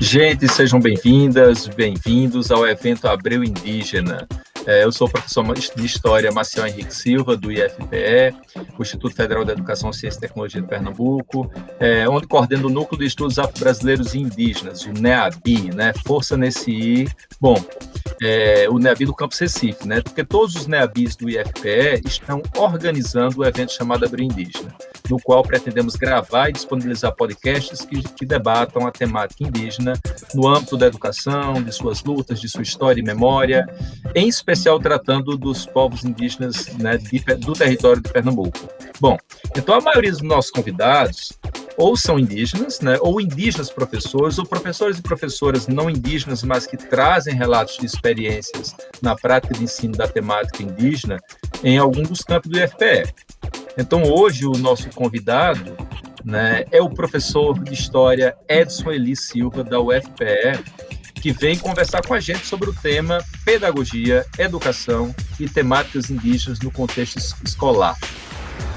Gente, sejam bem-vindas, bem-vindos ao evento Abreu Indígena. É, eu sou professor de História Marcial Henrique Silva, do IFPE, Instituto Federal de Educação, Ciência e Tecnologia de Pernambuco, é, onde coordeno o Núcleo de Estudos Afro-Brasileiros e Indígenas, o NEABI, né? Força nesse I. Bom, é, o NEABI do Campus Recife, né? Porque todos os NEABIs do IFPE estão organizando o evento chamado Abril Indígena, no qual pretendemos gravar e disponibilizar podcasts que, que debatam a temática indígena no âmbito da educação, de suas lutas, de sua história e memória, em especial tratando dos povos indígenas né, de, do território de Pernambuco. Bom, então a maioria dos nossos convidados ou são indígenas, né, ou indígenas professores, ou professores e professoras não indígenas, mas que trazem relatos de experiências na prática de ensino da temática indígena em algum dos campos do IFPE. Então, hoje, o nosso convidado né, é o professor de História Edson Eli Silva, da UFPE, que vem conversar com a gente sobre o tema Pedagogia, Educação e Temáticas Indígenas no Contexto Escolar.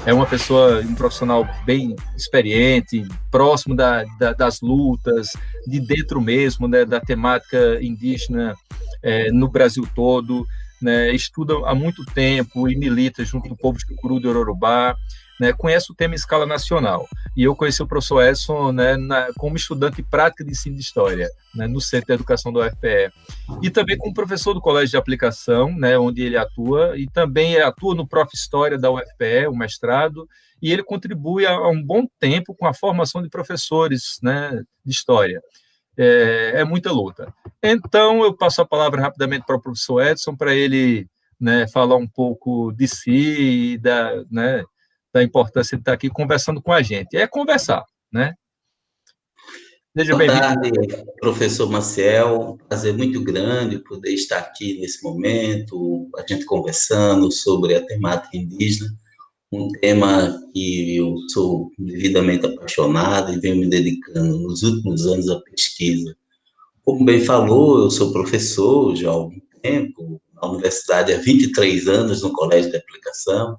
É uma pessoa, um profissional bem experiente, próximo da, da, das lutas, de dentro mesmo, né, da temática indígena é, no Brasil todo, né, estuda há muito tempo e milita junto do povo de Curu do Yorubá, né, conhece o tema em escala nacional. E eu conheci o professor Edson né, na, como estudante prática de ensino de História, né, no Centro de Educação do UFPE. E também como professor do Colégio de Aplicação, né, onde ele atua, e também atua no Prof. História da UFPE, o mestrado, e ele contribui há um bom tempo com a formação de professores né, de História. É, é, muita luta. Então, eu passo a palavra rapidamente para o professor Edson, para ele né, falar um pouco de si e da, né, da importância de estar aqui conversando com a gente. É conversar, né? Seja Boa tarde, professor Maciel. Prazer muito grande poder estar aqui nesse momento, a gente conversando sobre a temática indígena, um tema que eu sou devidamente apaixonado e venho me dedicando nos últimos anos à pesquisa. Como bem falou, eu sou professor já há algum tempo, na universidade há 23 anos no Colégio de Aplicação,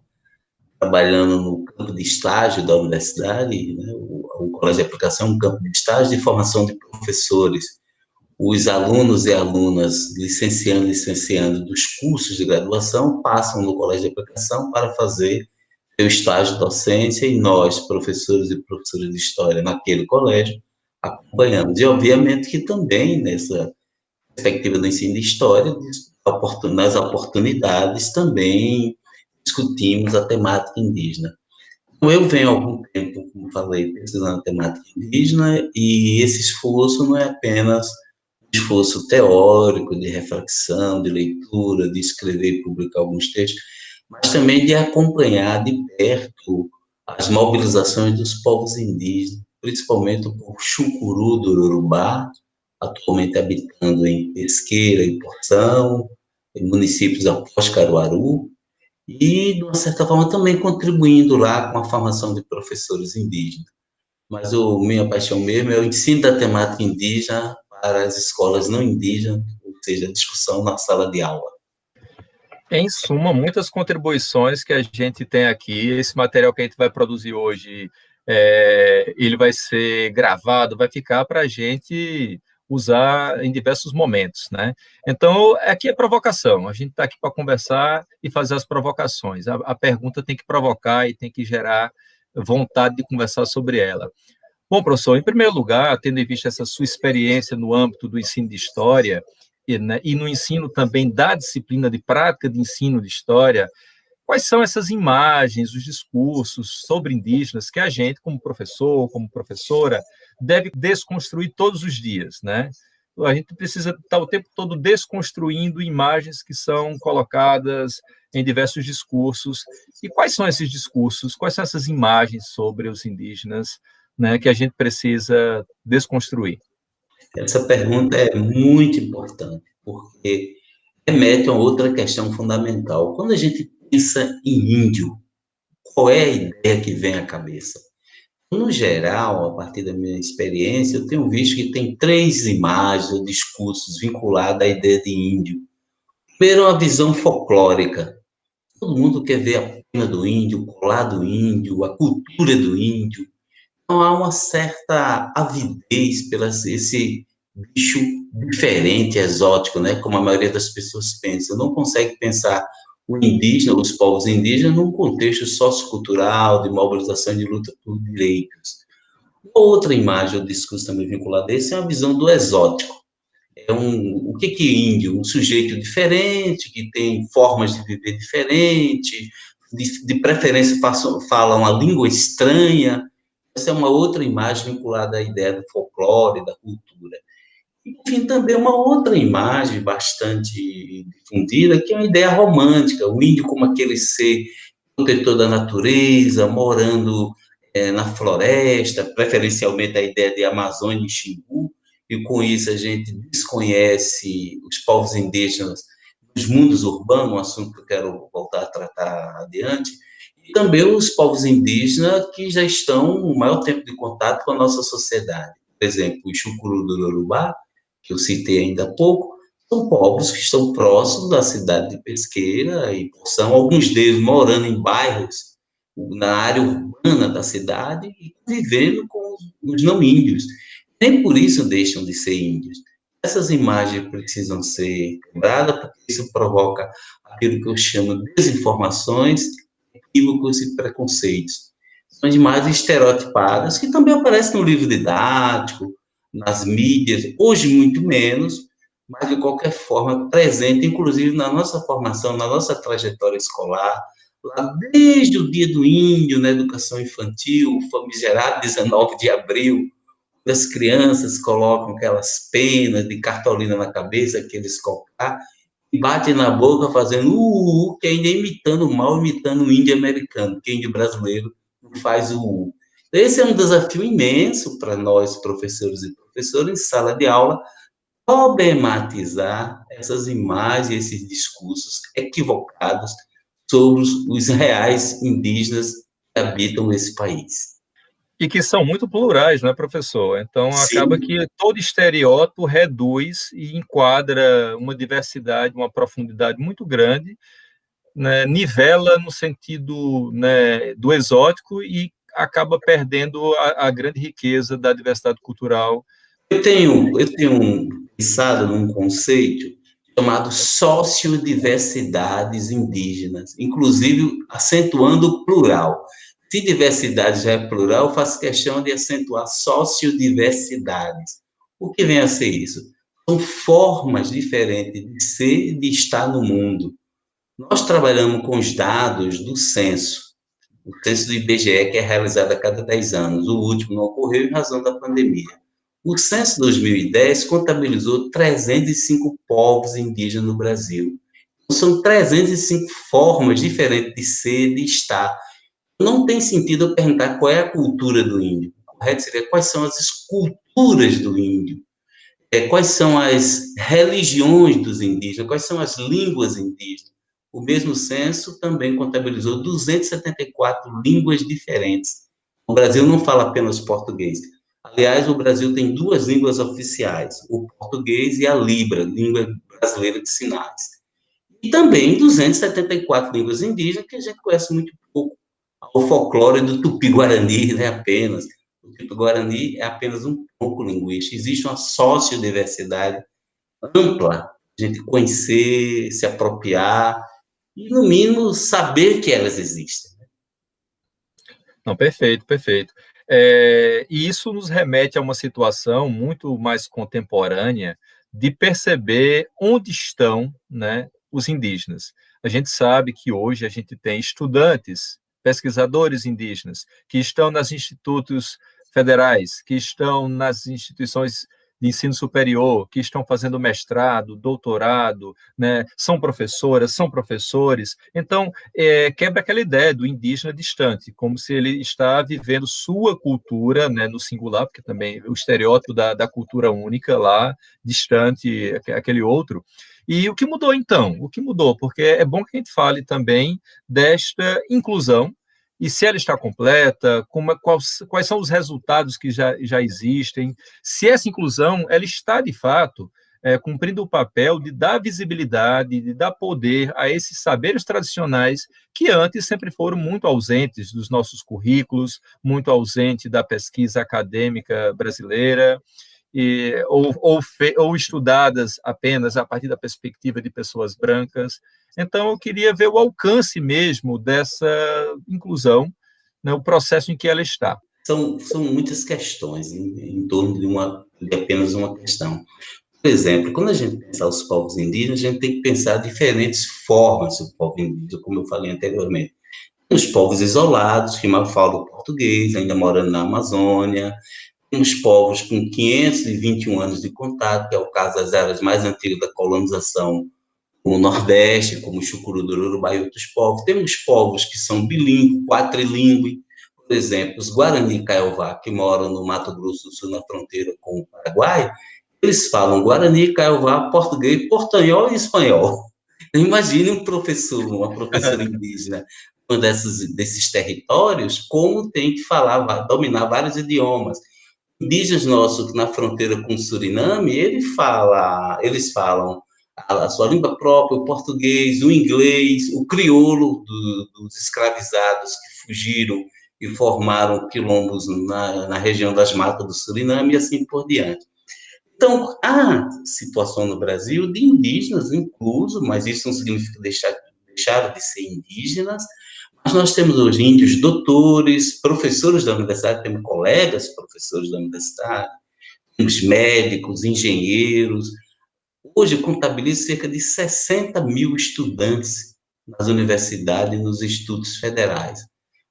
trabalhando no campo de estágio da universidade, né? o, o, Colégio de Aplicação é um campo de estágio de formação de professores. Os alunos e alunas licenciando e licenciando dos cursos de graduação passam no Colégio de Aplicação para fazer seu estágio docência e nós, professores e professoras de História naquele colégio, acompanhamos. E, obviamente, que também nessa perspectiva do ensino de História, nas oportunidades também discutimos a temática indígena. Eu venho há algum tempo, como falei, pesquisando a temática indígena, e esse esforço não é apenas um esforço teórico, de reflexão, de leitura, de escrever e publicar alguns textos, mas também de acompanhar de perto as mobilizações dos povos indígenas, principalmente o povo chucuru do Urubá, atualmente habitando em Pesqueira e Porção, em municípios após Caruaru, e, de uma certa forma, também contribuindo lá com a formação de professores indígenas. Mas o minha paixão mesmo é o ensino da temática indígena para as escolas não indígenas, ou seja, a discussão na sala de aula. Em suma, muitas contribuições que a gente tem aqui, esse material que a gente vai produzir hoje, é, ele vai ser gravado, vai ficar para a gente usar em diversos momentos, né? Então, aqui é provocação, a gente está aqui para conversar e fazer as provocações. A, a, pergunta tem que provocar e tem que gerar vontade de conversar sobre ela. Bom, professor, em primeiro lugar, tendo em vista essa sua experiência no âmbito do ensino de História e, né, e no ensino também da disciplina de prática de ensino de História, quais são essas imagens, os discursos sobre indígenas que a gente, como professor, como professora, deve desconstruir todos os dias, né? A gente precisa estar o tempo todo desconstruindo imagens que são colocadas em diversos discursos. E quais são esses discursos? Quais são essas imagens sobre os indígenas né, que a gente precisa desconstruir? Essa pergunta é muito importante, porque remete a outra questão fundamental. Quando a gente pensa em índio, qual é a ideia que vem à cabeça? No geral, a partir da minha experiência, eu tenho visto que tem três imagens ou discursos vinculados à ideia de índio. Primeiro, a visão folclórica. Todo mundo quer ver a pena do índio, o colar do índio, a cultura do índio. Então, há uma certa avidez pela esse bicho diferente, exótico, né? Como a maioria das pessoas pensa. Não consegue pensar o indígena, os povos indígenas, num contexto sociocultural, de mobilização de luta por direitos. Outra imagem, o discurso também vinculado a esse, é a visão do exótico. É um, o que, que índio? Um sujeito diferente, que tem formas de viver diferente, de, de preferência fala uma língua estranha. Essa é uma outra imagem vinculada à ideia do folclore, da cultura. Enfim, também uma outra imagem bastante difundida, que é uma ideia romântica, o índio como aquele ser protetor da natureza, morando é, na floresta, preferencialmente a ideia de Amazônia e Xingu, e com isso a gente desconhece os povos indígenas dos mundos urbanos, um assunto que eu quero voltar a tratar adiante, e também os povos indígenas que já estão o maior tempo de contato com a nossa sociedade. Por exemplo, o Chucuru do Yorubá, que eu citei ainda há pouco, são povos que estão próximos da cidade de Pesqueira e são alguns deles morando em bairros na área urbana da cidade e vivendo com os não índios. Nem por isso deixam de ser índios. Essas imagens precisam ser quebradas, porque isso provoca aquilo que eu chamo de desinformações, equívocos e preconceitos. São imagens estereotipadas que também aparecem no livro didático, nas mídias, hoje muito menos, mas de qualquer forma presente, inclusive na nossa formação, na nossa trajetória escolar, lá desde o dia do índio, na educação infantil, famigerado 19 de abril, as crianças colocam aquelas penas de cartolina na cabeça, aqueles cocá, e batem na boca fazendo uh, uh, uh, que ainda é imitando mal, imitando o índio americano, que o índio brasileiro não faz o uh. Esse é um desafio imenso para nós, professores e professoras, em sala de aula, problematizar essas imagens, esses discursos equivocados sobre os, reais indígenas que habitam esse país. E que são muito plurais, não é, professor? Então, Sim. acaba que todo estereótipo reduz e enquadra uma diversidade, uma profundidade muito grande, né, nivela no sentido né, do exótico e acaba perdendo a, a, grande riqueza da diversidade cultural. Eu tenho, eu tenho pensado num conceito chamado sociodiversidades indígenas, inclusive acentuando o plural. Se diversidade já é plural, faço questão de acentuar sociodiversidades. O que vem a ser isso? São formas diferentes de ser e de estar no mundo. Nós trabalhamos com os dados do censo o censo do IBGE, que é realizado a cada 10 anos. O último não ocorreu em razão da pandemia. O censo 2010 contabilizou 305 povos indígenas no Brasil. Então, são 305 formas diferentes de ser, de estar. Não tem sentido eu perguntar qual é a cultura do índio. O correto seria quais são as esculturas do índio. É, quais são as religiões dos indígenas, quais são as línguas indígenas. O mesmo censo também contabilizou 274 línguas diferentes. O Brasil não fala apenas português. Aliás, o Brasil tem duas línguas oficiais, o português e a Libra, língua brasileira de sinais. E também 274 línguas indígenas que a gente conhece muito pouco. O folclore do Tupi-Guarani, né, apenas. O Tupi-Guarani é apenas um pouco linguístico. Existe uma sociodiversidade ampla, a gente conhecer, se apropriar, e, no mínimo, saber que elas existem. Né? Não, perfeito, perfeito. É, e isso nos remete a uma situação muito mais contemporânea de perceber onde estão né, os indígenas. A gente sabe que hoje a gente tem estudantes, pesquisadores indígenas, que estão nos institutos federais, que estão nas instituições de ensino superior que estão fazendo mestrado, doutorado, né, são professoras, são professores. Então, é, quebra aquela ideia do indígena distante, como se ele está vivendo sua cultura, né, no singular, porque também o estereótipo da, da cultura única lá, distante, aquele outro. E o que mudou então? O que mudou? Porque é bom que a gente fale também desta inclusão e se ela está completa, como, quais, quais são os resultados que já, já existem, se essa inclusão ela está, de fato, é, cumprindo o papel de dar visibilidade, de dar poder a esses saberes tradicionais que antes sempre foram muito ausentes dos nossos currículos, muito ausente da pesquisa acadêmica brasileira. E, ou, ou, fe, ou estudadas apenas a partir da perspectiva de pessoas brancas. Então, eu queria ver o alcance mesmo dessa inclusão, né, o processo em que ela está. São, são muitas questões em, em torno de, uma, de apenas uma questão. Por exemplo, quando a gente pensa os povos indígenas, a gente tem que pensar diferentes formas do povo indígena, como eu falei anteriormente. Os povos isolados, que mal falam português, ainda morando na Amazônia, temos povos com 521 anos de contato, que é o caso das áreas mais antigas da colonização, como o Nordeste, como o Chucuruduru, Urubá e outros povos. Temos povos que são bilíngues, quatrilíngues, por exemplo, os Guarani Caiová, que moram no Mato Grosso do Sul, na fronteira com o Paraguai, eles falam Guarani, Caiová, português, portanhol e espanhol. Imagine um professor, uma professora indígena, um desses, desses territórios, como tem que falar, dominar vários idiomas. Indígenas nossos na fronteira com o Suriname, ele fala, eles falam a, sua língua própria, o português, o inglês, o crioulo do, dos escravizados que fugiram e formaram quilombos na, na região das matas do Suriname e assim por diante. Então, há situação no Brasil de indígenas incluso, mas isso não significa deixar, deixar de ser indígenas, mas nós temos hoje índios doutores, professores da universidade, temos colegas professores da universidade, temos médicos, engenheiros. Hoje contabilizo cerca de 60 mil estudantes nas universidades e nos institutos federais.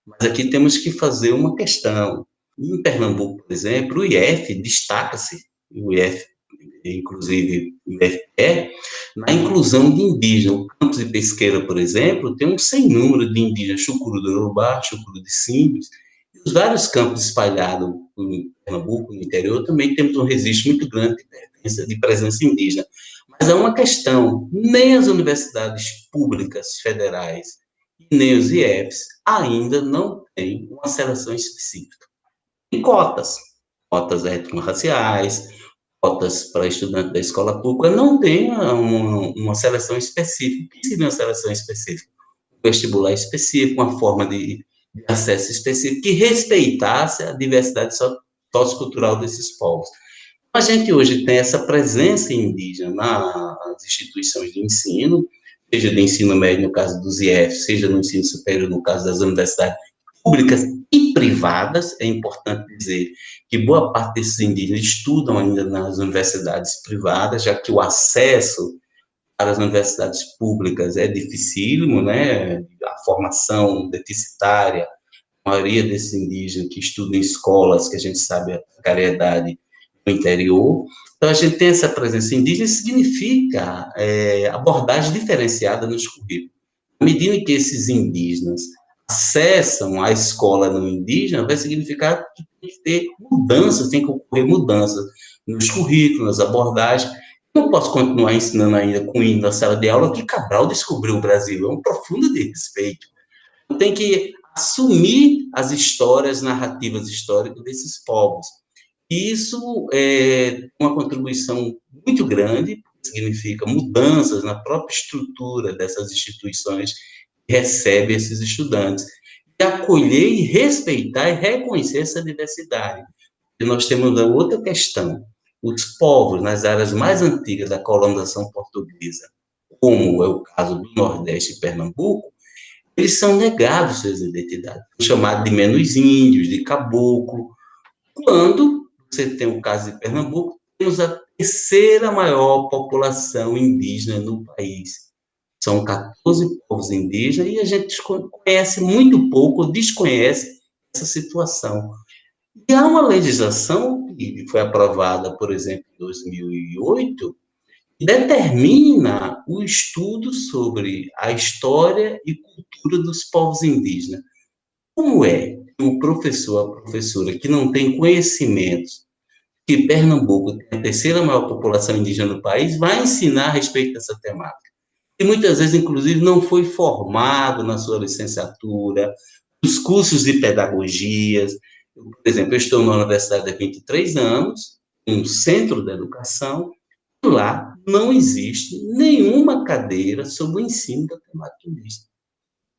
Mas aqui temos que fazer uma questão. Em Pernambuco, por exemplo, o IF destaca-se o IF, inclusive o IFE, na inclusão de indígenas. O campus de Pesqueira, por exemplo, tem um sem número de indígenas, Chucuru do Urubá, Chucuru de Simbres, e os vários campos espalhados em Pernambuco, no interior, também temos um registro muito grande de, de presença indígena. Mas há uma questão, nem as universidades públicas federais, nem os IEPs ainda não têm uma seleção específica. Em cotas, cotas étnico-raciais, cotas para estudante da escola pública, não tem uma, uma seleção específica. O que seria uma seleção específica? Um vestibular específico, uma forma de, de acesso específico, que respeitasse a diversidade sociocultural desses povos. A gente hoje tem essa presença indígena nas instituições de ensino, seja de ensino médio, no caso dos IF, seja no ensino superior, no caso das universidades públicas e privadas, é importante dizer que boa parte desses indígenas estudam ainda nas universidades privadas, já que o acesso para as universidades públicas é dificílimo, né? A formação deficitária, a maioria desses indígenas que estudam em escolas, que a gente sabe a precariedade no interior. Então, a gente tem essa presença indígena, significa é, abordagem diferenciada nos currículos. À medida que esses indígenas acessam a escola no indígena, vai significar que tem que ter mudanças, tem que ocorrer mudanças nos currículos, nas abordagens. Não posso continuar ensinando ainda com hino na sala de aula que Cabral descobriu o Brasil, é um profundo desrespeito. Tem que assumir as histórias, narrativas históricas desses povos. E isso é uma contribuição muito grande, significa mudanças na própria estrutura dessas instituições recebe esses estudantes. E acolher e respeitar e reconhecer essa diversidade. E nós temos outra questão. Os povos nas áreas mais antigas da colonização portuguesa, como é o caso do Nordeste e Pernambuco, eles são negados suas identidades, chamados de menos índios, de caboclo. Quando você tem o caso de Pernambuco, temos a terceira maior população indígena no país. São 14 povos indígenas e a gente conhece muito pouco, desconhece essa situação. E há uma legislação que foi aprovada, por exemplo, em 2008, que determina o estudo sobre a história e cultura dos povos indígenas. Como é que o professor, a professora, que não tem conhecimentos que Pernambuco tem a terceira maior população indígena do país, vai ensinar a respeito dessa temática? E muitas vezes, inclusive, não foi formado na sua licenciatura, os cursos de pedagogias. Por exemplo, eu estou na universidade há 23 anos, um centro de educação, e lá não existe nenhuma cadeira sobre o ensino da temática indígena.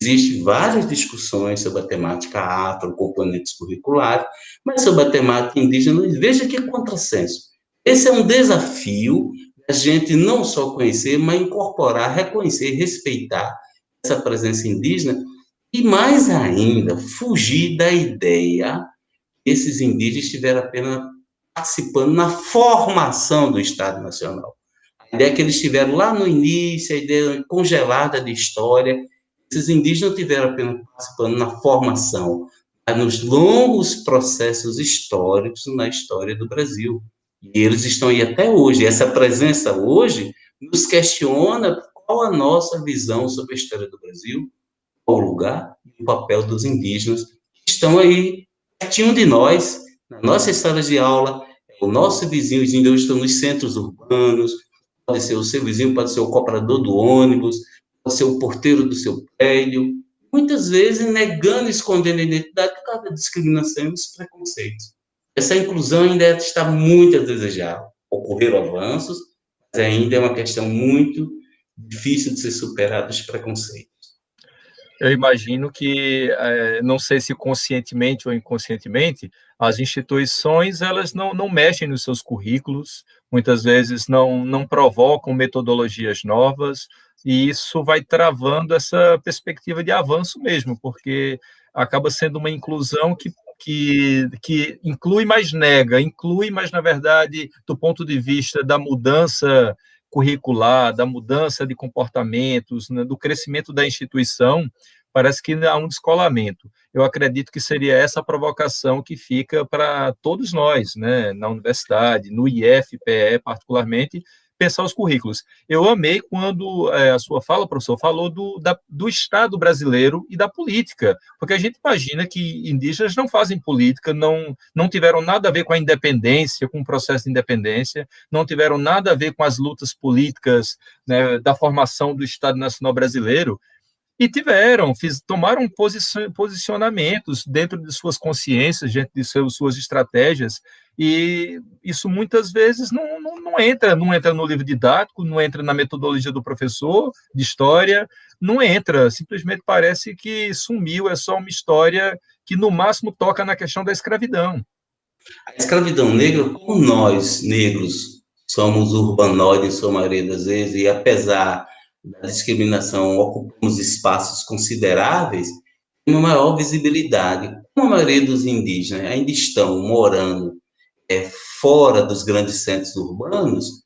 Existem várias discussões sobre a temática afro, componentes curriculares, mas sobre a temática indígena, veja que contrassenso. Esse é um desafio a gente não só conhecer, mas incorporar, reconhecer, respeitar essa presença indígena e mais ainda fugir da ideia que esses indígenas estiveram apenas participando na formação do Estado Nacional. A ideia que eles tiveram lá no início, a ideia congelada de história, esses indígenas tiveram apenas participando na formação, nos longos processos históricos na história do Brasil. E eles estão aí até hoje. Essa presença hoje nos questiona qual a nossa visão sobre a história do Brasil, qual o lugar e o papel dos indígenas que estão aí pertinho de nós, na nossa sala de aula, o nosso vizinho, os índios estão nos centros urbanos, pode ser o seu vizinho, pode ser o comprador do ônibus, pode ser o porteiro do seu prédio, muitas vezes negando, escondendo a identidade por causa da discriminação e dos preconceitos. Essa inclusão ainda está muito a desejar. Ocorreram avanços, mas ainda é uma questão muito difícil de ser superada os preconceitos. Eu imagino que, é, não sei se conscientemente ou inconscientemente, as instituições elas não, não mexem nos seus currículos, muitas vezes não, não provocam metodologias novas, e isso vai travando essa perspectiva de avanço mesmo, porque acaba sendo uma inclusão que, que, que inclui, mas nega, inclui, mas, na verdade, do ponto de vista da mudança curricular, da mudança de comportamentos, né, do crescimento da instituição, parece que há um descolamento. Eu acredito que seria essa a provocação que fica para todos nós, né, na universidade, no IFPE particularmente, pensar os currículos. Eu amei quando é, a sua fala, professor, falou do, da, do Estado brasileiro e da política, porque a gente imagina que indígenas não fazem política, não, não tiveram nada a ver com a independência, com o processo de independência, não tiveram nada a ver com as lutas políticas né, da formação do Estado Nacional Brasileiro, e tiveram, fiz, tomaram posicionamentos dentro de suas consciências, dentro de seus, suas estratégias, e isso muitas vezes não, não, não, entra, não entra no livro didático, não entra na metodologia do professor de história, não entra, simplesmente parece que sumiu, é só uma história que no máximo toca na questão da escravidão. A escravidão negra, como nós, negros, somos urbanoides, sua maioria das vezes, e apesar da discriminação ocupamos espaços consideráveis, uma maior visibilidade. Como a maioria dos indígenas ainda estão morando é, fora dos grandes centros urbanos,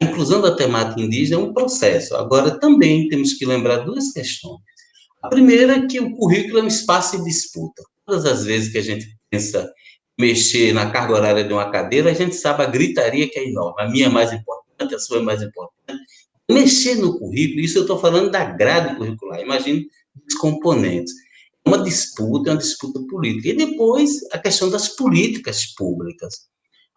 a inclusão da temática indígena é um processo. Agora, também temos que lembrar duas questões. A primeira é que o currículo é um espaço de disputa. Todas as vezes que a gente pensa mexer na carga horária de uma cadeira, a gente sabe a gritaria que é enorme. A minha é mais importante, a sua é mais importante mexer no currículo, isso eu estou falando da grade curricular, imagine os componentes. É uma disputa, é uma disputa política. E depois, a questão das políticas públicas.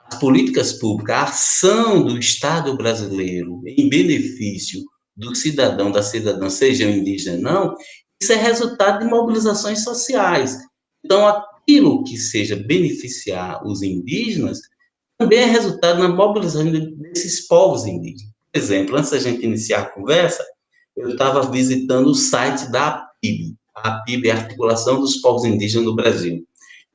As políticas públicas, a ação do Estado brasileiro em benefício do cidadão, da cidadã, seja indígena ou não, isso é resultado de mobilizações sociais. Então, aquilo que seja beneficiar os indígenas também é resultado na mobilização desses povos indígenas exemplo, antes da gente iniciar a conversa, eu estava visitando o site da APIB. A APIB é a Articulação dos Povos Indígenas no Brasil.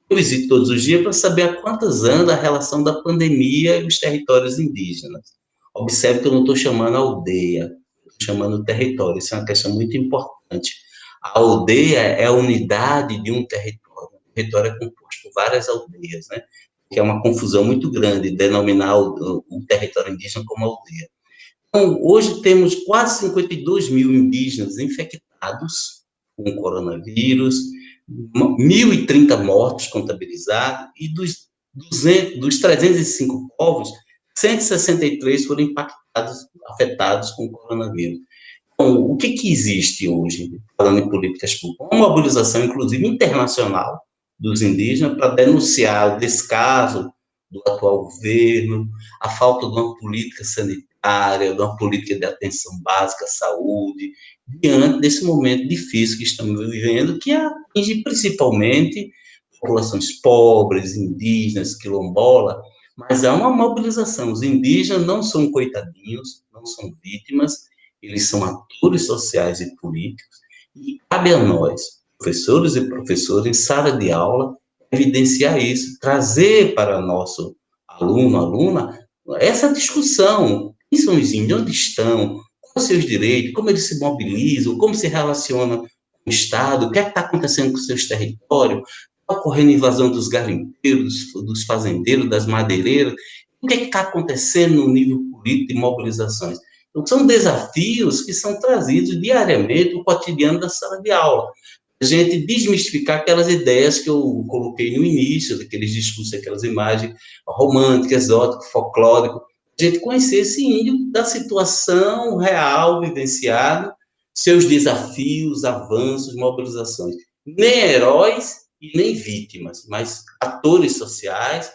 Eu visito todos os dias para saber a quantas anda a relação da pandemia e os territórios indígenas. Observe que eu não estou chamando aldeia, estou chamando território. Isso é uma questão muito importante. A aldeia é a unidade de um território. O território é composto por várias aldeias, né? Que é uma confusão muito grande denominar o, o território indígena como aldeia. Então, hoje temos quase 52 mil indígenas infectados com coronavírus, 1.030 mortos contabilizados, e dos, 200, dos 305 povos, 163 foram impactados, afetados com o coronavírus. Então, o que, que existe hoje, falando em políticas públicas? Uma mobilização, inclusive, internacional dos indígenas para denunciar o descaso do atual governo, a falta de uma política sanitária área, de uma política de atenção básica à saúde, diante desse momento difícil que estamos vivendo, que atinge principalmente populações pobres, indígenas, quilombola, mas há uma mobilização. Os indígenas não são coitadinhos, não são vítimas, eles são atores sociais e políticos, e cabe a nós, professores e professores, em sala de aula, evidenciar isso, trazer para nosso aluno, aluna, essa discussão, quem são os índios, onde estão, quais os seus direitos, como eles se mobilizam, como se relacionam com o Estado, o que é está acontecendo com seus territórios, está ocorrendo invasão dos garimpeiros, dos, dos fazendeiros, das madeireiras, o que é está acontecendo no nível político de mobilizações. Então, são desafios que são trazidos diariamente no cotidiano da sala de aula. A gente desmistificar aquelas ideias que eu coloquei no início, daqueles discursos, aquelas imagens românticas, exóticas, folclóricas, a gente conhecer esse índio da situação real, vivenciada, seus desafios, avanços, mobilizações. Nem heróis e nem vítimas, mas atores sociais,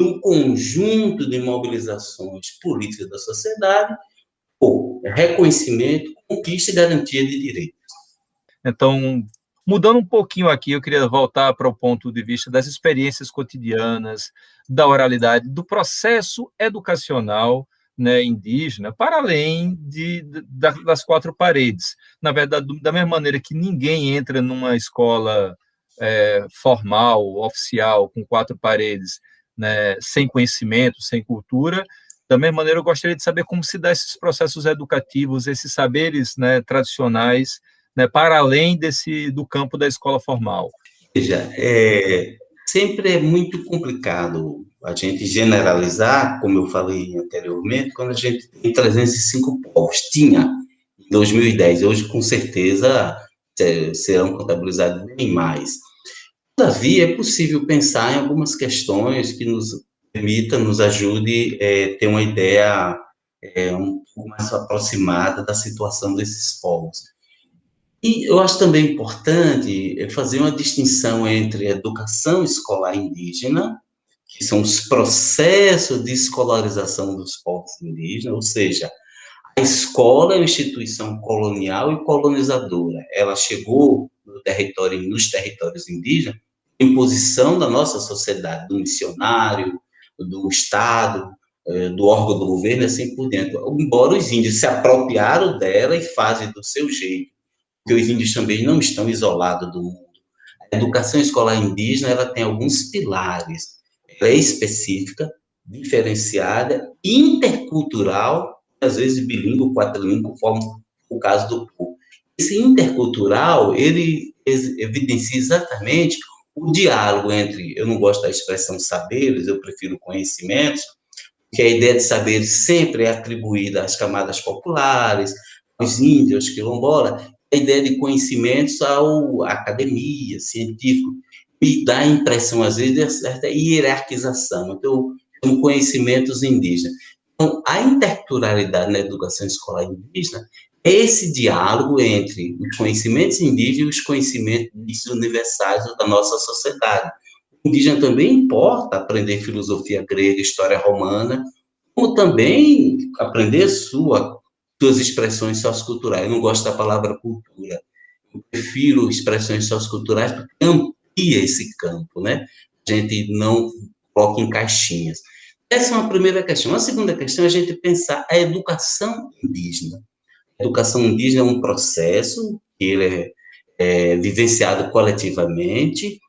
um conjunto de mobilizações políticas da sociedade, ou reconhecimento, conquista e garantia de direitos. Então, mudando um pouquinho aqui, eu queria voltar para o ponto de vista das experiências cotidianas, da oralidade, do processo educacional né, indígena, para além de, das quatro paredes. Na verdade, da mesma maneira que ninguém entra numa escola é, formal, oficial, com quatro paredes, né, sem conhecimento, sem cultura, da mesma maneira, eu gostaria de saber como se dá esses processos educativos, esses saberes né, tradicionais, né, para além desse do campo da escola formal. Veja, é, sempre é muito complicado a gente generalizar, como eu falei anteriormente, quando a gente tem 305 povos. Tinha em 2010, hoje com certeza serão contabilizados bem mais. Todavia, é possível pensar em algumas questões que nos permita, nos ajude a é, ter uma ideia é, um pouco mais aproximada da situação desses povos. E eu acho também importante é, fazer uma distinção entre educação escolar indígena, que são os processos de escolarização dos povos indígenas, ou seja, a escola é uma instituição colonial e colonizadora. Ela chegou no território, nos territórios indígenas, imposição da nossa sociedade, do missionário, do Estado, eh, do órgão do governo, assim por dentro. Embora os índios se apropriaram dela e fazem do seu jeito, porque os índios também não estão isolados do mundo. A educação escolar indígena ela tem alguns pilares. Ela é específica, diferenciada, intercultural, às vezes bilíngue, quadrilíngue, conforme o caso do povo. Esse intercultural, ele evidencia exatamente o diálogo entre, eu não gosto da expressão saberes, eu prefiro conhecimentos, que a ideia de saberes sempre é atribuída às camadas populares, aos índios, quilombola, a ideia de conhecimentos ao, academia, científico, e dá a impressão, às vezes, de certa hierarquização. Então, são conhecimentos indígenas. Então, a interculturalidade na educação escolar indígena esse diálogo entre os conhecimentos indígenas e os conhecimentos universais da nossa sociedade. O indígena também importa aprender filosofia grega, história romana, como também aprender sua, suas expressões socioculturais. Eu não gosto da palavra cultura, eu prefiro expressões socioculturais porque amplia esse campo, né? A gente não coloca em caixinhas. Essa é uma primeira questão. A segunda questão é a gente pensar a educação indígena educação indígena é um processo que ele é, é vivenciado coletivamente,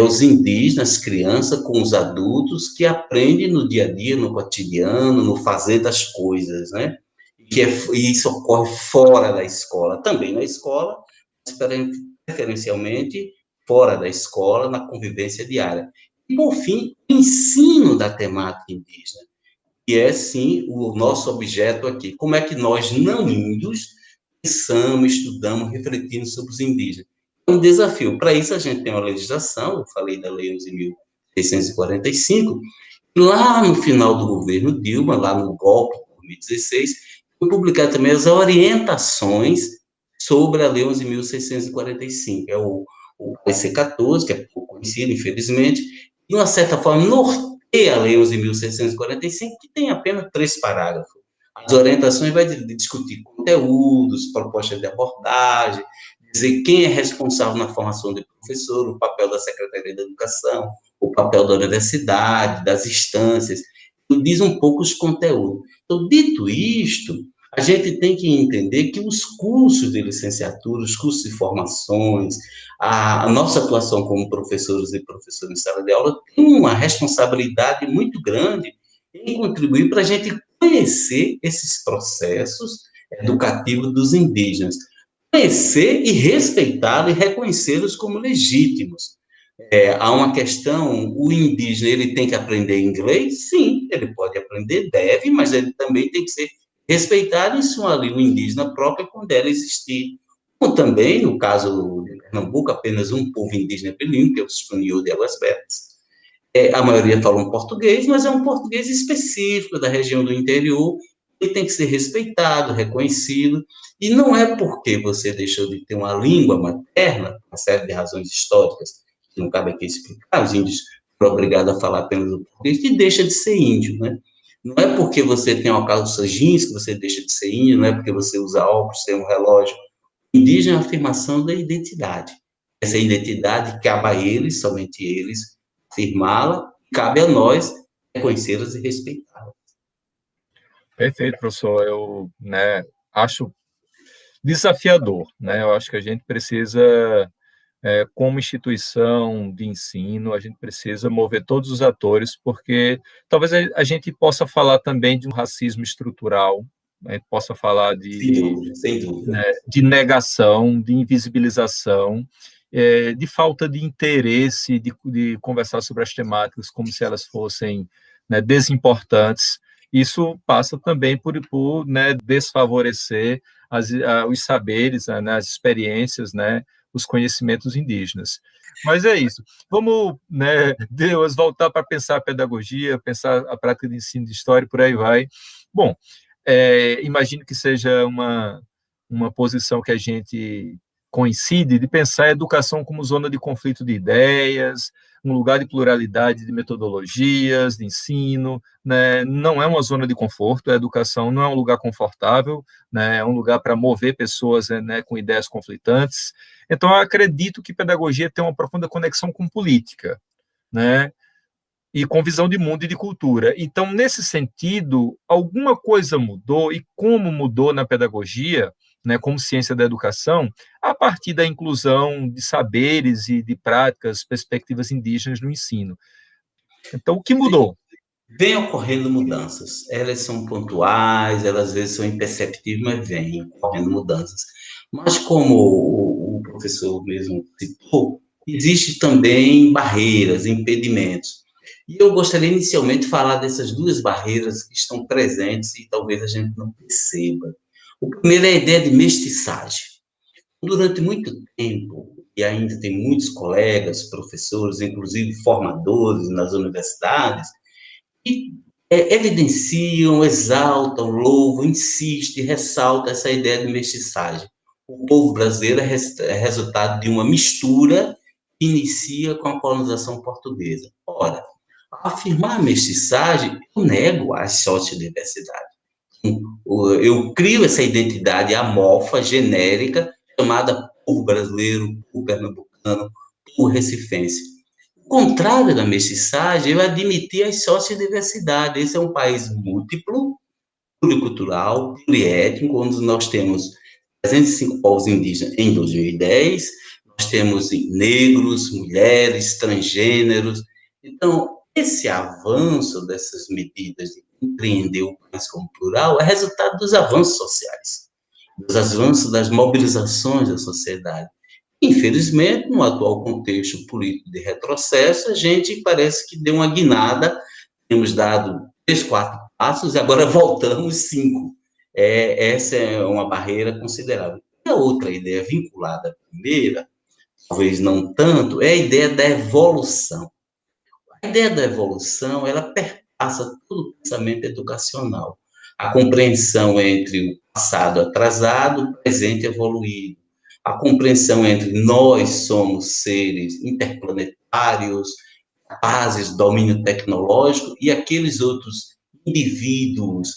os indígenas, crianças com os adultos que aprendem no dia a dia, no cotidiano, no fazer das coisas, né? Que é, e isso ocorre fora da escola, também na escola, mas preferencialmente fora da escola, na convivência diária. E, por fim, o ensino da temática indígena que é sim o nosso objeto aqui. Como é que nós, não índios, pensamos, estudamos, refletimos sobre os indígenas? É um desafio. Para isso, a gente tem uma legislação, eu falei da Lei 11.645, lá no final do governo Dilma, lá no golpe de 2016, foi publicar também as orientações sobre a Lei 11.645, é o, o PC 14, que é pouco conhecido, infelizmente, de uma certa forma, norteia a Lei 11.645, que tem apenas três parágrafos. As orientações vai discutir conteúdos, propostas de abordagem, dizer quem é responsável na formação do professor, o papel da Secretaria da Educação, o papel da universidade, das instâncias, diz um pouco os conteúdos. Então, dito isto, a gente tem que entender que os cursos de licenciatura, os cursos de formações, a, a nossa atuação como professores e professores em sala de aula tem uma responsabilidade muito grande em contribuir para a gente conhecer esses processos educativos dos indígenas, conhecer e respeitá-los e reconhecê-los como legítimos. É, há uma questão, o indígena ele tem que aprender inglês? Sim, ele pode aprender, deve, mas ele também tem que ser respeitado em sua língua indígena própria quando ela existir. Como também, no caso de Pernambuco, apenas um povo indígena bilíngue, que é o Espanhol de Águas Betas. É, a maioria fala um português, mas é um português específico da região do interior, ele tem que ser respeitado, reconhecido, e não é porque você deixou de ter uma língua materna, uma série de razões históricas, que não cabe aqui explicar, os índios foram obrigados a falar apenas o português, que deixa de ser índio, né? Não é porque você tem uma calça jeans que você deixa de ser índio, não é porque você usa óculos, tem um relógio. Indígena é a afirmação da identidade. Essa identidade cabe a eles, somente eles, afirmá-la, cabe a nós reconhecê-las e respeitá-las. Perfeito, professor. Eu né, acho desafiador. Né? Eu acho que a gente precisa é, como instituição de ensino, a gente precisa mover todos os atores, porque talvez a, gente possa falar também de um racismo estrutural, a gente possa falar de, sem dúvida, sem dúvida. Né, de negação, de invisibilização, é, de falta de interesse de, de, conversar sobre as temáticas como se elas fossem né, desimportantes. Isso passa também por, por né, desfavorecer as, os saberes, né, as experiências, né, os conhecimentos indígenas. Mas é isso. Vamos, né, Deus, voltar para pensar a pedagogia, pensar a prática de ensino de história, por aí vai. Bom, é, imagino que seja uma, uma posição que a gente coincide de pensar a educação como zona de conflito de ideias, um lugar de pluralidade de metodologias, de ensino, né? não é uma zona de conforto, a educação não é um lugar confortável, né? é um lugar para mover pessoas né, com ideias conflitantes. Então, eu acredito que pedagogia tem uma profunda conexão com política, né? e com visão de mundo e de cultura. Então, nesse sentido, alguma coisa mudou, e como mudou na pedagogia, né, como ciência da educação, a partir da inclusão de saberes e de práticas, perspectivas indígenas no ensino. Então, o que mudou? Vem ocorrendo mudanças. Elas são pontuais, elas às vezes são imperceptíveis, mas vêm ocorrendo mudanças. Mas como o, o professor mesmo citou, existe também barreiras, impedimentos. E eu gostaria inicialmente de falar dessas duas barreiras que estão presentes e talvez a gente não perceba. O primeiro é a ideia de mestiçagem. Durante muito tempo, e ainda tem muitos colegas, professores, inclusive formadores nas universidades, que é, evidenciam, exaltam, louvam, insistem, ressaltam essa ideia de mestiçagem. O povo brasileiro é, é resultado de uma mistura que inicia com a colonização portuguesa. Ora, afirmar a mestiçagem, eu nego a sociodiversidade eu crio essa identidade amorfa, genérica, chamada povo brasileiro, povo pernambucano, povo recifense. O contrário da mestiçagem, eu admitir as sociodiversidades. Esse é um país múltiplo, pluricultural, pluriétnico, onde nós temos 305 povos indígenas em 2010, nós temos negros, mulheres, transgêneros. Então, esse avanço dessas medidas de compreender o país como plural é resultado dos avanços sociais, dos avanços das mobilizações da sociedade. Infelizmente, no atual contexto político de retrocesso, a gente parece que deu uma guinada, temos dado três, quatro passos e agora voltamos cinco. É, essa é uma barreira considerável. E a outra ideia vinculada à primeira, talvez não tanto, é a ideia da evolução. A ideia da evolução, ela perpassa todo o pensamento educacional. A compreensão entre o passado atrasado, presente evoluído. A compreensão entre nós somos seres interplanetários, capazes de domínio tecnológico, e aqueles outros indivíduos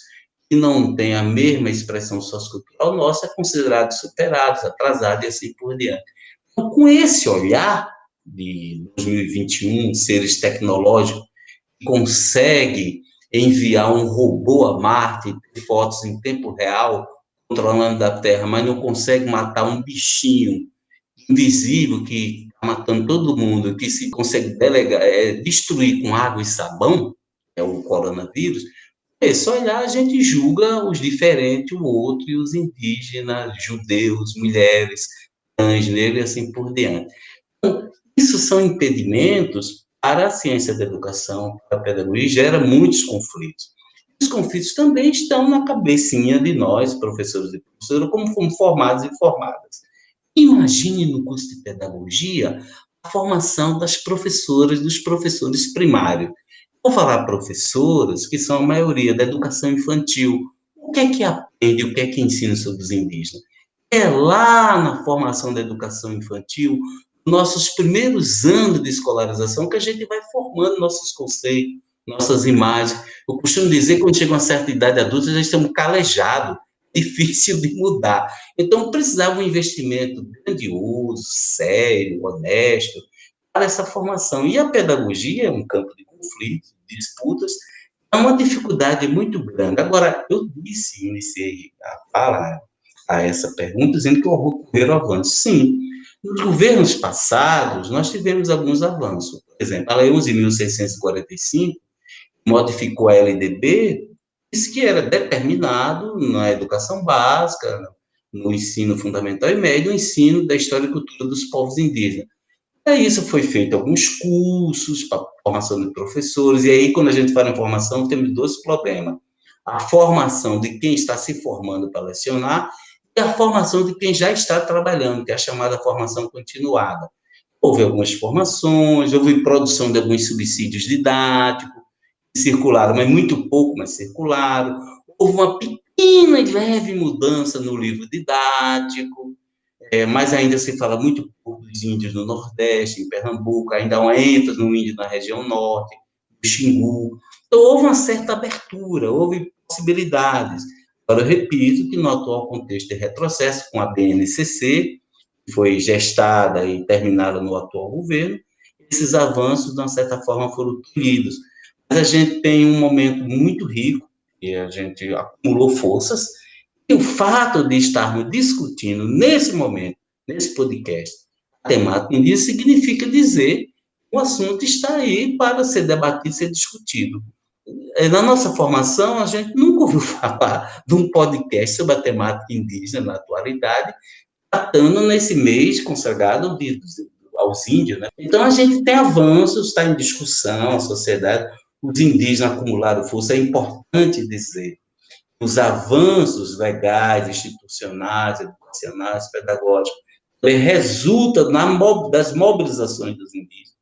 que não têm a mesma expressão sociocultural nossa, é considerados superados, atrasados e assim por diante. Então, com esse olhar de 2021, seres tecnológicos, consegue enviar um robô a Marte, fotos em tempo real, controlando a Terra, mas não consegue matar um bichinho invisível que está matando todo mundo, que se consegue delegar, é, destruir com água e sabão, é o coronavírus, é só olhar, a gente julga os diferentes, o outro, e os indígenas, judeus, mulheres, trans, negros e assim por diante. Então, isso são impedimentos para a ciência da educação, para a pedagogia, gera muitos conflitos. Os conflitos também estão na cabecinha de nós, professores e professoras, como fomos formados e formadas. Imagine no curso de pedagogia a formação das professoras, dos professores primários. Vou falar professoras, que são a maioria da educação infantil. O que é que aprende, o que é que ensina sobre os indígenas? É lá na formação da educação infantil, nossos primeiros anos de escolarização, que a gente vai formando nossos conceitos, nossas imagens. Eu costumo dizer que quando chega uma certa idade adulta, já estamos calejados, difícil de mudar. Então, precisava um investimento grandioso, sério, honesto, para essa formação. E a pedagogia é um campo de conflito, de disputas, é uma dificuldade muito grande. Agora, eu disse, iniciei a fala a essa pergunta, dizendo que ocorreram avanços. Sim, nos governos passados, nós tivemos alguns avanços. Por exemplo, a Lei 11.645 modificou a LDB, disse que era determinado na educação básica, no ensino fundamental e médio, o ensino da história e cultura dos povos indígenas. Para isso foi feito alguns cursos para formação de professores, e aí quando a gente fala em formação, temos dois problemas. A formação de quem está se formando para lecionar e a formação de quem já está trabalhando, que é a chamada formação continuada. Houve algumas formações, houve produção de alguns subsídios didáticos, circularam, mas muito pouco, mas circularam. Houve uma pequena e leve mudança no livro didático, é, mas ainda se fala muito pouco dos índios no Nordeste, em Pernambuco, ainda há uma ênfase no índio na região Norte, do Xingu. Então, houve uma certa abertura, houve possibilidades. Agora, eu repito que no atual contexto de retrocesso, com a BNCC, que foi gestada e terminada no atual governo, esses avanços, de uma certa forma, foram tolhidos. Mas a gente tem um momento muito rico, e a gente acumulou forças, e o fato de estarmos discutindo nesse momento, nesse podcast, a temática indígena, significa dizer que o assunto está aí para ser debatido, ser discutido. Na nossa formação, a gente nunca ouviu falar de um podcast sobre a temática indígena na atualidade, tratando nesse mês consagrado de, aos índios. Né? Então, a gente tem avanços, está em discussão, a sociedade, os indígenas acumularam força, é importante dizer os avanços legais, institucionais, educacionais, pedagógicos, resulta na, das mobilizações dos indígenas.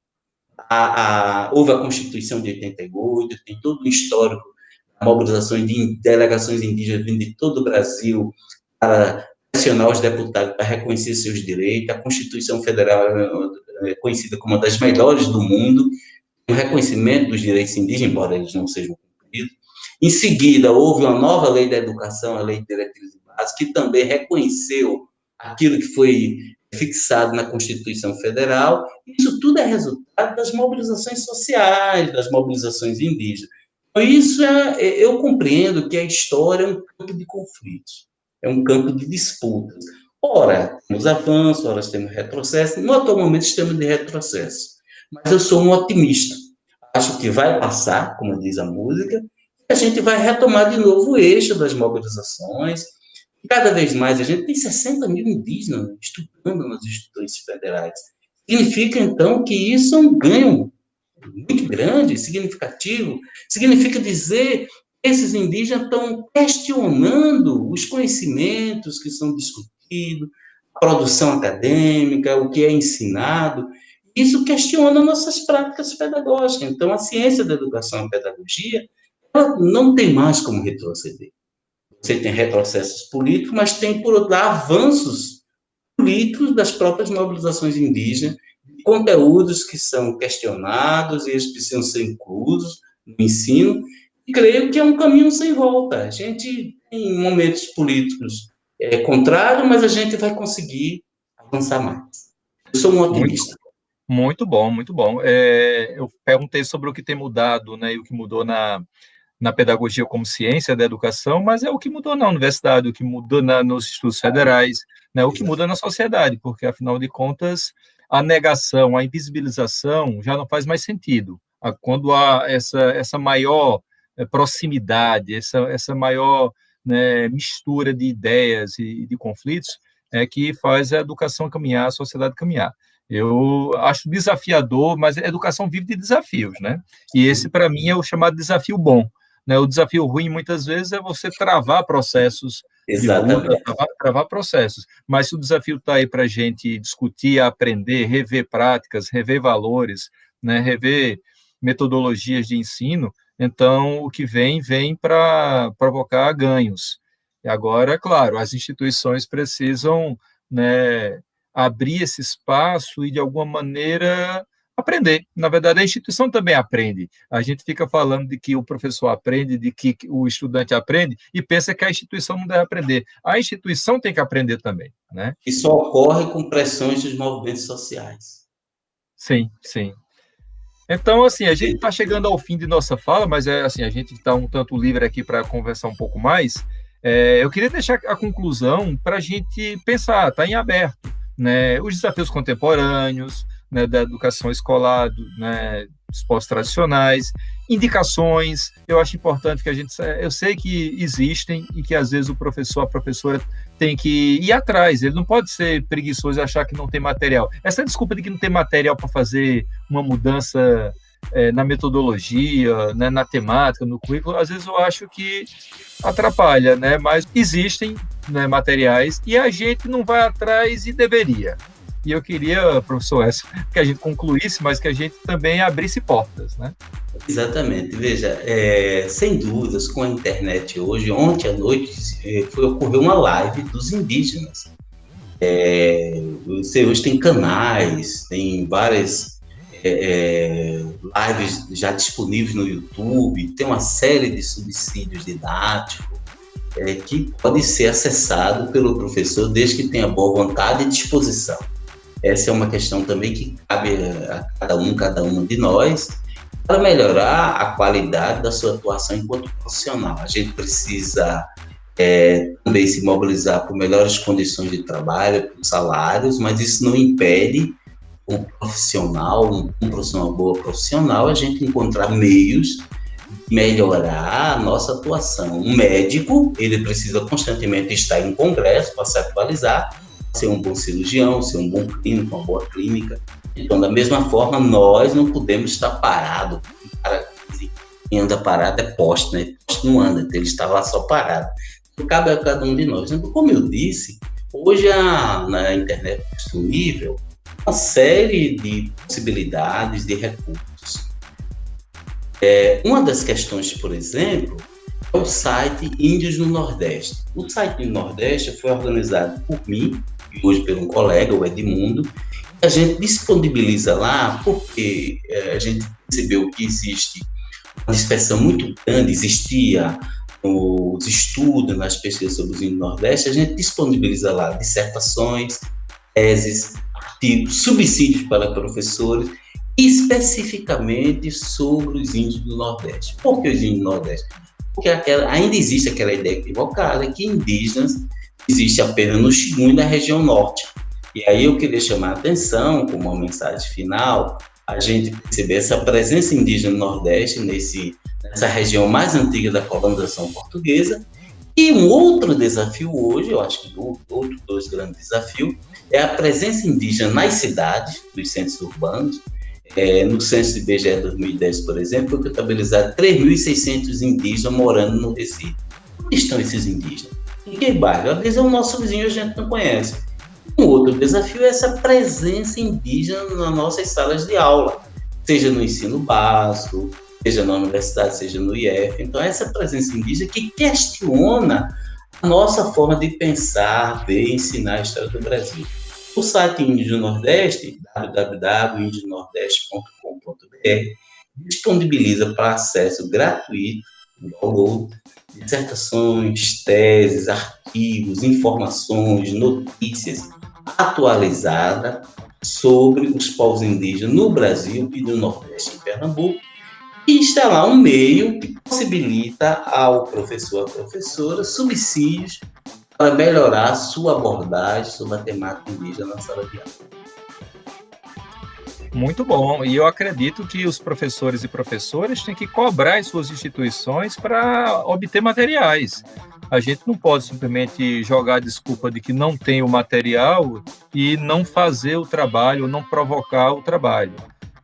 A, a, houve a Constituição de 88, tem todo o histórico da mobilização de delegações indígenas vindo de todo o Brasil para pressionar os deputados para reconhecer seus direitos. A Constituição Federal é conhecida como uma das melhores do mundo, o reconhecimento dos direitos indígenas, embora eles não sejam cumpridos. Em seguida, houve uma nova lei da educação, a Lei de Diretrizes Básicas, que também reconheceu aquilo que foi fixado na Constituição Federal. Isso tudo é resultado das mobilizações sociais, das mobilizações indígenas. Isso é, é, eu compreendo que a história é um campo de conflitos, é um campo de disputas. Ora, temos avanços, ora temos retrocesso. No atual momento, estamos de retrocesso mas eu sou um otimista. Acho que vai passar, como diz a música, e a gente vai retomar de novo o eixo das mobilizações. Cada vez mais, a gente tem 60 mil indígenas estudando nas instituições federais. Significa, então, que isso é um ganho muito grande, significativo. Significa dizer que esses indígenas estão questionando os conhecimentos que são discutidos, a produção acadêmica, o que é ensinado, isso questiona nossas práticas pedagógicas. Então, a ciência da educação e pedagogia ela não tem mais como retroceder. Você tem retrocessos políticos, mas tem, por outro lado, avanços políticos das próprias mobilizações indígenas, conteúdos que são questionados e eles precisam ser inclusos no ensino, e creio que é um caminho sem volta. A gente tem momentos políticos é, contrários, mas a gente vai conseguir avançar mais. Eu sou um otimista. Muito bom, muito bom. É, eu perguntei sobre o que tem mudado, né, e o que mudou na, na pedagogia como ciência da educação, mas é o que mudou na universidade, o que mudou na, nos institutos federais, né, o que muda na sociedade, porque, afinal de contas, a negação, a invisibilização já não faz mais sentido. quando há essa, essa maior eh, proximidade, essa, essa maior né, mistura de ideias e de conflitos, é que faz a educação caminhar, a sociedade caminhar. Eu acho desafiador, mas a educação vive de desafios, né? E esse, para mim, é o chamado desafio bom. Né? O desafio ruim, muitas vezes, é você travar processos Exatamente. Luta, travar, travar, processos. Mas se o desafio está aí para a gente discutir, aprender, rever práticas, rever valores, né? rever metodologias de ensino, então o que vem, vem para provocar ganhos. E agora, claro, as instituições precisam né, abrir esse espaço e, de alguma maneira, aprender. Na verdade, a instituição também aprende. A gente fica falando de que o professor aprende, de que o estudante aprende, e pensa que a instituição não deve aprender. A instituição tem que aprender também. Né? Isso ocorre com pressões dos movimentos sociais. Sim, sim. Então, assim, a gente está chegando ao fim de nossa fala, mas é assim, a gente está um tanto livre aqui para conversar um pouco mais. É, eu queria deixar a conclusão para a gente pensar, está em aberto, né? Os desafios contemporâneos, né, da educação escolar, do, né, esportes tradicionais, indicações. Eu acho importante que a gente. Eu sei que existem e que às vezes o professor, a professora tem que ir atrás. Ele não pode ser preguiçoso e achar que não tem material. Essa desculpa de que não tem material para fazer uma mudança é, na metodologia, né, na temática, no currículo, às vezes eu acho que atrapalha, né? Mas existem né, materiais e a gente não vai atrás e deveria. E eu queria, professor Écio, que a gente concluísse, mas que a gente também abrisse portas, né? Exatamente. Veja, é, sem dúvidas, com a internet hoje, ontem à noite é, foi, ocorreu uma live dos indígenas. É, você hoje tem canais, tem várias é, é, lives já disponíveis no YouTube, tem uma série de subsídios didáticos é, que pode ser acessado pelo professor desde que tenha boa vontade e disposição. Essa é uma questão também que cabe a cada um, cada uma de nós, para melhorar a qualidade da sua atuação enquanto profissional. A gente precisa é, também se mobilizar por melhores condições de trabalho, por salários, mas isso não impede um profissional, um, um profissional boa profissional, a gente encontrar meios de melhorar a nossa atuação. Um médico, ele precisa constantemente estar em congresso para se atualizar, ser um bom cirurgião, ser um bom clínico, uma boa clínica. Então, da mesma forma, nós não podemos estar parados. quem anda parado é poste, né? Poste não anda, então ele está lá só parado. Então, cabe a cada um de nós. Então, como eu disse, hoje a, na internet disponível uma série de possibilidades de recursos. É, uma das questões, por exemplo, é o site Índios no Nordeste. O site do Nordeste foi organizado por mim hoje um colega, o Edmundo, a gente disponibiliza lá porque é, a gente percebeu que existe uma dispersão muito grande, existia nos estudos, nas pesquisas sobre os índios do Nordeste, a gente disponibiliza lá dissertações, teses, artigos, subsídios para professores, especificamente sobre os índios do Nordeste. Por que os índios do Nordeste? Porque aquela, ainda existe aquela ideia equivocada que indígenas existe apenas no Xingu e na região norte. E aí eu queria chamar a atenção, como uma mensagem final, a gente perceber essa presença indígena no Nordeste, nesse, nessa região mais antiga da colonização portuguesa. E um outro desafio hoje, eu acho que outro dois grandes desafios, é a presença indígena nas cidades, nos centros urbanos. É, no censo de BGE 2010, por exemplo, foi contabilizado 3.600 indígenas morando no Recife. Onde estão esses indígenas? Em que bairro? Às vezes é o nosso vizinho a gente não conhece. Um outro desafio é essa presença indígena nas nossas salas de aula, seja no ensino básico, seja na universidade, seja no IF. Então, essa presença indígena que questiona a nossa forma de pensar, ver e ensinar a história do Brasil. O site Índio Nordeste, www.indiosnordeste.com.br, disponibiliza para acesso gratuito, download, dissertações, teses, artigos, informações, notícias atualizadas sobre os povos indígenas no Brasil e no Nordeste em Pernambuco, e lá um meio que possibilita ao professor, à professora, subsídios para melhorar sua abordagem sobre a temática indígena na sala de aula. Muito bom. E eu acredito que os professores e professoras têm que cobrar as suas instituições para obter materiais. A gente não pode simplesmente jogar a desculpa de que não tem o material e não fazer o trabalho, não provocar o trabalho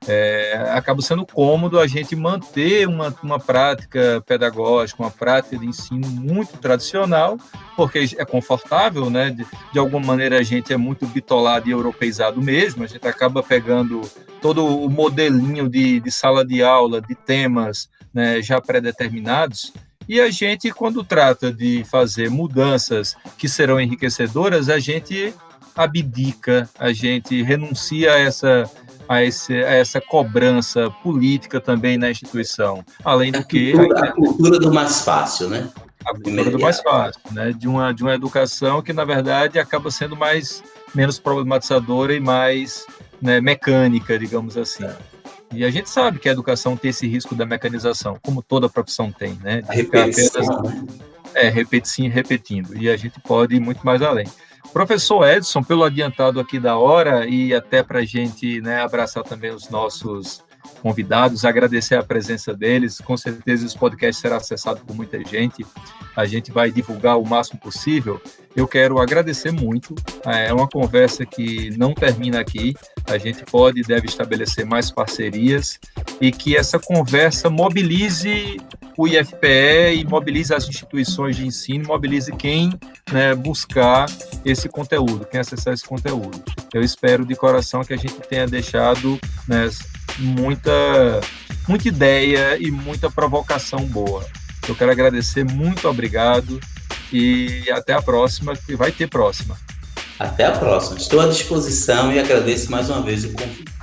é, acaba sendo cômodo a gente manter uma, uma prática pedagógica, uma prática de ensino muito tradicional, porque é confortável, né? De, de alguma maneira a gente é muito bitolado e europeizado mesmo, a gente acaba pegando todo o modelinho de, de sala de aula, de temas né, já pré-determinados, e a gente, quando trata de fazer mudanças que serão enriquecedoras, a gente abdica, a gente renuncia a essa a, esse, a essa cobrança política também na instituição. Além do que. A cultura do mais fácil, né? A cultura do mais fácil, né? De uma, de uma educação que, na verdade, acaba sendo mais menos problematizadora e mais né, mecânica, digamos assim. E a gente sabe que a educação tem esse risco da mecanização, como toda profissão tem, né? De repetição. Apenas, né? é, repetindo, repetindo. E a gente pode ir muito mais além. Professor Edson, pelo adiantado aqui da hora e até para a gente né, abraçar também os nossos convidados, agradecer a presença deles. Com certeza esse podcast será acessado por muita gente. A gente vai divulgar o máximo possível. Eu quero agradecer muito. É uma conversa que não termina aqui. A gente pode e deve estabelecer mais parcerias e que essa conversa mobilize o IFPE e mobilize as instituições de ensino, mobilize quem né, buscar esse conteúdo, quem acessar esse conteúdo. Eu espero de coração que a gente tenha deixado né, muita, muita ideia e muita provocação boa. Eu quero agradecer, muito obrigado e até a próxima, que vai ter próxima. Até a próxima. Estou à disposição e agradeço mais uma vez o convite.